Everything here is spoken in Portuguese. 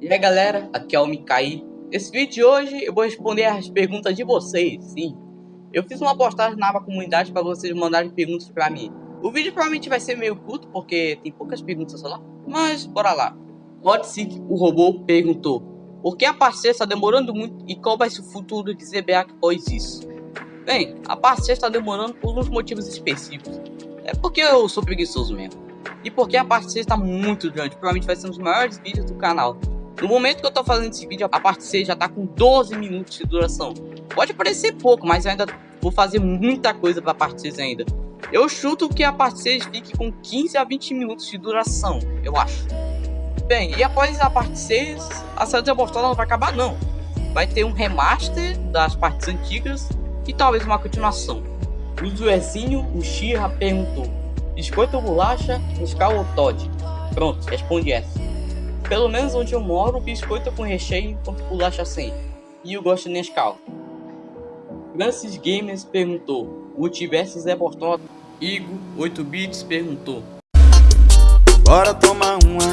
E aí galera, aqui é o Mikai. Nesse vídeo de hoje eu vou responder as perguntas de vocês, sim. Eu fiz uma postagem na aba comunidade para vocês mandarem perguntas para mim. O vídeo provavelmente vai ser meio curto porque tem poucas perguntas lá, mas bora lá. Hotseek, o robô, perguntou Por que a parceira está demorando muito e qual vai ser o futuro de ZBA após isso? Bem, a parceira está demorando por uns motivos específicos. É porque eu sou preguiçoso mesmo. E porque a parte 6 está muito grande, provavelmente vai ser um dos maiores vídeos do canal. No momento que eu tô fazendo esse vídeo, a parte 6 já tá com 12 minutos de duração. Pode parecer pouco, mas eu ainda vou fazer muita coisa pra parte 6 ainda. Eu chuto que a parte 6 fique com 15 a 20 minutos de duração, eu acho. Bem, e após a parte 6, a série de não vai acabar não. Vai ter um remaster das partes antigas e talvez uma continuação. O Zuezinho, o Shira perguntou Biscoito ou bolacha, Nescau ou Todd? Pronto, responde essa. Pelo menos onde eu moro, biscoito com recheio enquanto bolacha sem. E eu gosto de Nescau. Francis Gamers perguntou. Multiverso Zé Bortola. Igor 8 bits perguntou. Bora tomar uma.